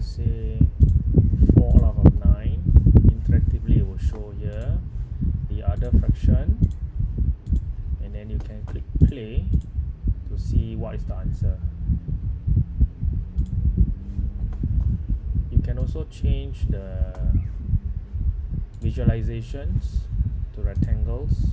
say 4 out of 9 interactively it will show here the other fraction. And then you can click play to see what is the answer. You can also change the visualizations to rectangles.